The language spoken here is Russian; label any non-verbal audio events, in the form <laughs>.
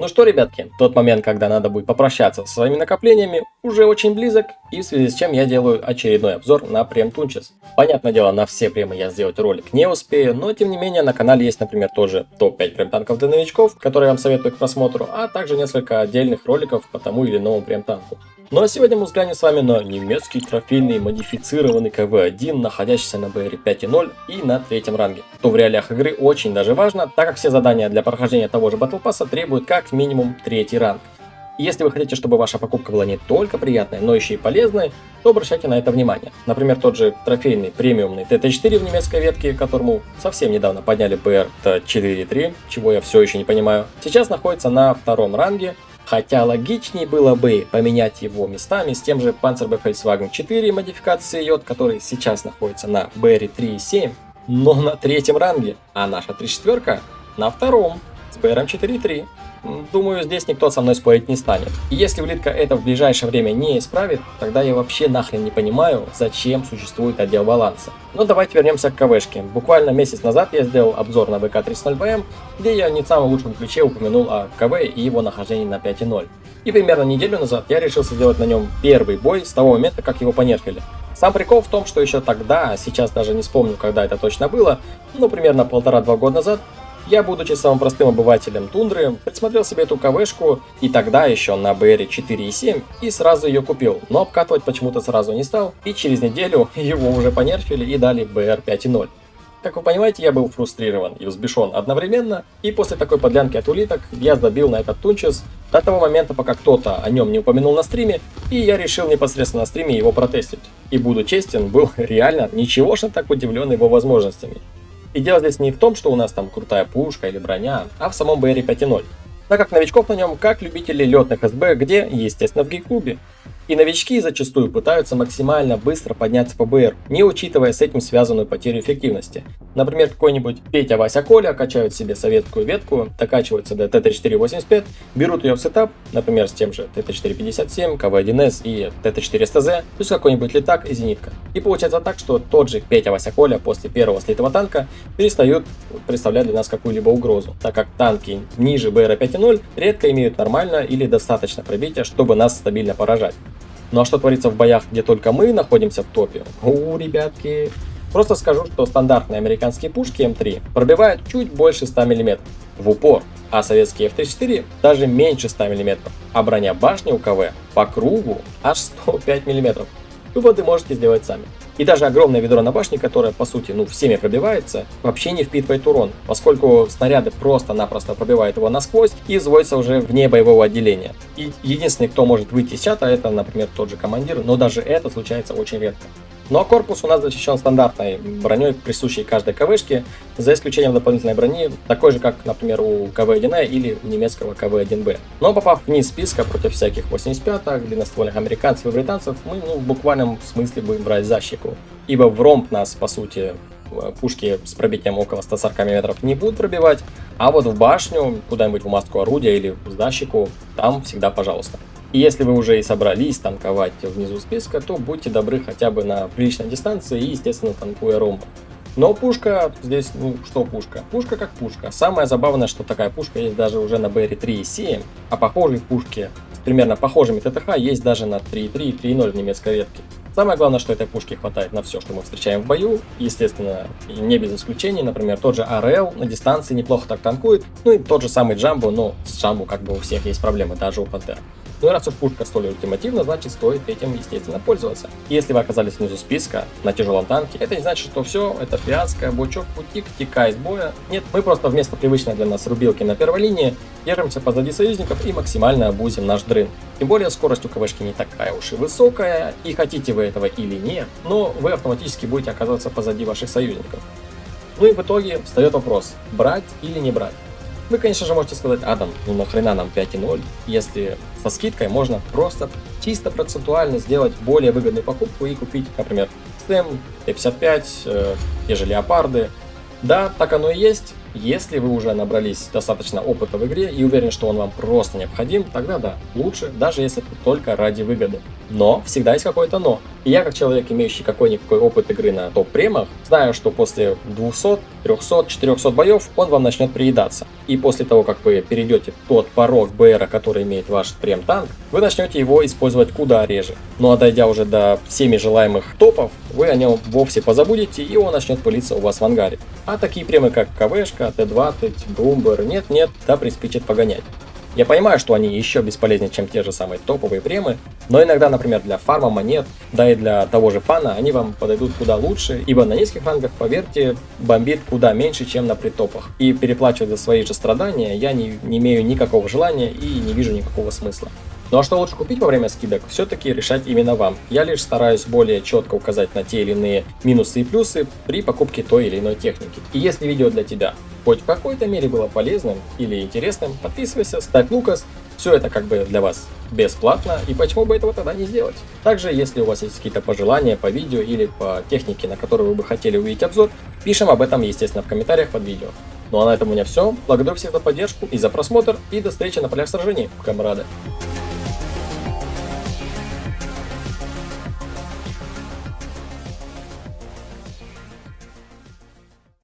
Ну что, ребятки, тот момент, когда надо будет попрощаться со своими накоплениями, уже очень близок, и в связи с чем я делаю очередной обзор на прем Тунчес. Понятное дело, на все премы я сделать ролик не успею, но тем не менее на канале есть, например, тоже топ-5 прем танков для новичков, которые я вам советую к просмотру, а также несколько отдельных роликов по тому или иному прем танку. Ну а сегодня мы взглянем с вами на немецкий трофейный модифицированный КВ-1, находящийся на БР 5.0 и на третьем ранге. Что в реалиях игры очень даже важно, так как все задания для прохождения того же Battle Pass требуют как минимум третий ранг. Если вы хотите, чтобы ваша покупка была не только приятной, но еще и полезной, то обращайте на это внимание. Например, тот же трофейный премиумный ТТ-4 в немецкой ветке, которому совсем недавно подняли БР 4.3, чего я все еще не понимаю, сейчас находится на втором ранге Хотя логичнее было бы поменять его местами с тем же Panzerbeck Volkswagen 4 модификации Йод, который сейчас находится на BR 3.7, но на третьем ранге, а наша 34 на втором с BR 4.3. Думаю, здесь никто со мной спорить не станет. И если улитка это в ближайшее время не исправит, тогда я вообще нахрен не понимаю, зачем существует отдел баланса. Но давайте вернемся к КВшке. Буквально месяц назад я сделал обзор на ВК-30BM, где я не в самом лучшем ключе упомянул о КВ и его нахождении на 5.0. И примерно неделю назад я решился сделать на нем первый бой с того момента, как его понерфили. Сам прикол в том, что еще тогда, сейчас даже не вспомню, когда это точно было, но примерно полтора-два года назад, я, будучи самым простым обывателем тундры, присмотрел себе эту КВшку и тогда еще на BR 4.7 и сразу ее купил, но обкатывать почему-то сразу не стал и через неделю <laughs> его уже понерфили и дали BR 5.0. Как вы понимаете, я был фрустрирован и взбешен одновременно, и после такой подлянки от улиток я забил на этот тунчес до того момента, пока кто-то о нем не упомянул на стриме, и я решил непосредственно на стриме его протестить. И буду честен, был <laughs> реально ничегошно так удивлен его возможностями. И дело здесь не в том, что у нас там крутая пушка или броня, а в самом BR 5.0. Так как новичков на нем как любители летных СБ, где, естественно, в гейклубе. И новички зачастую пытаются максимально быстро подняться по БР, не учитывая с этим связанную потерю эффективности. Например, какой-нибудь Петя, Вася, Коля качают себе советскую ветку, докачиваются до ТТ-485, берут ее в сетап, например, с тем же ТТ-457, КВ-1С и ТТ-400З, плюс какой-нибудь летак и зенитка. И получается так, что тот же Петя, Вася, Коля после первого слитого танка перестают представлять для нас какую-либо угрозу, так как танки ниже БР 5.0 редко имеют нормально или достаточно пробития, чтобы нас стабильно поражать. Ну а что творится в боях, где только мы находимся в топе? У, ребятки. Просто скажу, что стандартные американские пушки М3 пробивают чуть больше 100 мм в упор, а советские F-34 даже меньше 100 мм, а броня башни КВ по кругу аж 105 мм. Выводы можете сделать сами. И даже огромное ведро на башне, которое по сути ну всеми пробивается, вообще не впитывает урон, поскольку снаряды просто-напросто пробивают его насквозь и изводятся уже вне боевого отделения. И единственный, кто может выйти из чата, это, например, тот же командир, но даже это случается очень редко. А корпус у нас защищен стандартной броней, присущей каждой КВшке, за исключением дополнительной брони, такой же, как, например, у КВ-1А или у немецкого КВ-1Б. Но попав вниз списка против всяких 85-х, длинноствольных американцев и британцев, мы ну, в буквальном смысле будем брать защику. Ибо в ромб нас, по сути, пушки с пробитием около 140 мм не будут пробивать, а вот в башню, куда-нибудь в маску орудия или в защику, там всегда пожалуйста. И если вы уже и собрались танковать внизу списка, то будьте добры хотя бы на приличной дистанции и, естественно, танкуя ромб. Но пушка здесь, ну что пушка? Пушка как пушка. Самое забавное, что такая пушка есть даже уже на BR3 и 7, а похожие пушки с примерно похожими ТТХ есть даже на 3.3 и 3.0 в немецкой ветке. Самое главное, что этой пушки хватает на все, что мы встречаем в бою. Естественно, не без исключений. Например, тот же АРЛ на дистанции неплохо так танкует. Ну и тот же самый Джамбо, но с Джамбо как бы у всех есть проблемы, даже у Пантера. Ну и раз пушка столь ультимативна, значит стоит этим, естественно, пользоваться. И если вы оказались внизу списка на тяжелом танке, это не значит, что все, это фиаско, бучок, путик, тика из боя. Нет, мы просто вместо привычной для нас рубилки на первой линии держимся позади союзников и максимально обузим наш дрын. Тем более скорость у КВшки не такая уж и высокая, и хотите вы этого или нет, но вы автоматически будете оказываться позади ваших союзников. Ну и в итоге встает вопрос, брать или не брать. Вы, конечно же, можете сказать, Адам, ну нахрена нам 5.0, если со скидкой можно просто чисто процентуально сделать более выгодную покупку и купить, например, STEM, Т-55, э, те же Леопарды. Да, так оно и есть, Если вы уже набрались достаточно опыта в игре и уверены, что он вам просто необходим, тогда да, лучше, даже если только ради выгоды. Но всегда есть какое-то но. И я, как человек, имеющий какой-никакой опыт игры на топ-премах, знаю, что после 200, 300, 400 боев он вам начнет приедаться. И после того, как вы перейдете тот порог БР, который имеет ваш прем-танк, вы начнете его использовать куда реже. Ну а дойдя уже до всеми желаемых топов, вы о нем вовсе позабудете и он начнет пылиться у вас в ангаре. А такие премы как КВшка, Т-20, Бумбер, нет-нет, да приспичит погонять. Я понимаю, что они еще бесполезнее, чем те же самые топовые премы, но иногда, например, для фарма монет, да и для того же фана, они вам подойдут куда лучше, ибо на низких рангах, поверьте, бомбит куда меньше, чем на притопах. И переплачивать за свои же страдания я не, не имею никакого желания и не вижу никакого смысла. Ну а что лучше купить во время скидок, все-таки решать именно вам. Я лишь стараюсь более четко указать на те или иные минусы и плюсы при покупке той или иной техники. И если видео для тебя хоть в какой-то мере было полезным или интересным, подписывайся, ставь Лукас. Все это как бы для вас бесплатно, и почему бы этого тогда не сделать? Также, если у вас есть какие-то пожелания по видео или по технике, на которую вы бы хотели увидеть обзор, пишем об этом, естественно, в комментариях под видео. Ну а на этом у меня все. Благодарю всех за поддержку и за просмотр, и до встречи на полях сражений, камрады.